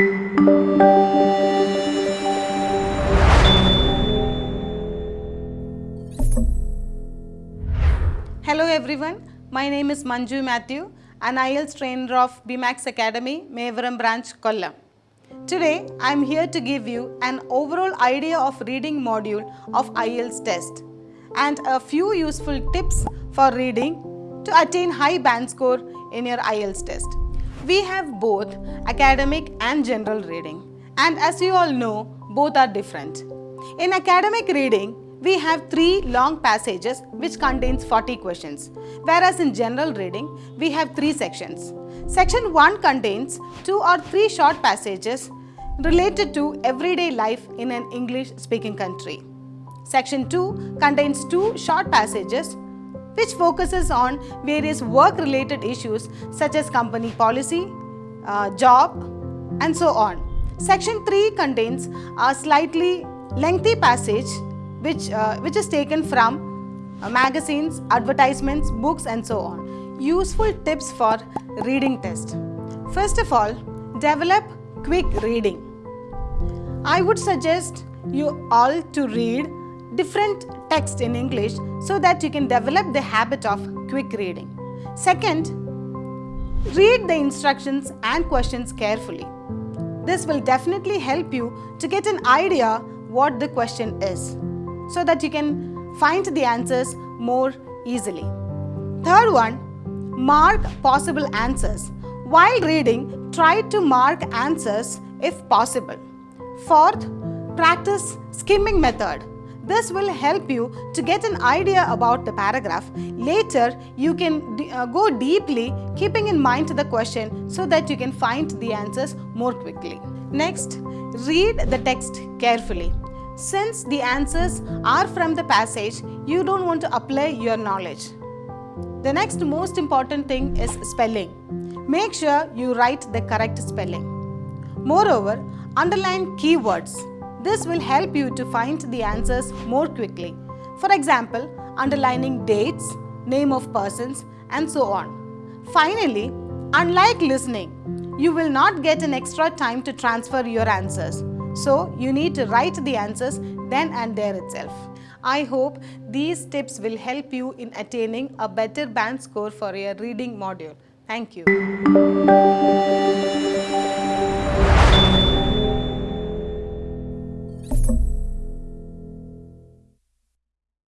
Hello everyone, my name is Manju Matthew, an IELTS trainer of BMAX Academy, Mevaram branch, Kollam. Today, I am here to give you an overall idea of reading module of IELTS test and a few useful tips for reading to attain high band score in your IELTS test. We have both academic and general reading and as you all know, both are different. In academic reading, we have three long passages which contains 40 questions, whereas in general reading, we have three sections. Section 1 contains two or three short passages related to everyday life in an English speaking country. Section 2 contains two short passages which focuses on various work related issues such as company policy, uh, job and so on. Section 3 contains a slightly lengthy passage which, uh, which is taken from uh, magazines, advertisements, books and so on. Useful tips for reading test. First of all, develop quick reading. I would suggest you all to read different text in English so that you can develop the habit of quick reading. Second, read the instructions and questions carefully. This will definitely help you to get an idea what the question is so that you can find the answers more easily. Third one, mark possible answers. While reading, try to mark answers if possible. Fourth, practice skimming method. This will help you to get an idea about the paragraph. Later, you can uh, go deeply keeping in mind the question so that you can find the answers more quickly. Next, read the text carefully. Since the answers are from the passage, you don't want to apply your knowledge. The next most important thing is spelling. Make sure you write the correct spelling. Moreover, underline keywords. This will help you to find the answers more quickly. For example, underlining dates, name of persons and so on. Finally, unlike listening, you will not get an extra time to transfer your answers. So, you need to write the answers then and there itself. I hope these tips will help you in attaining a better band score for your reading module. Thank you.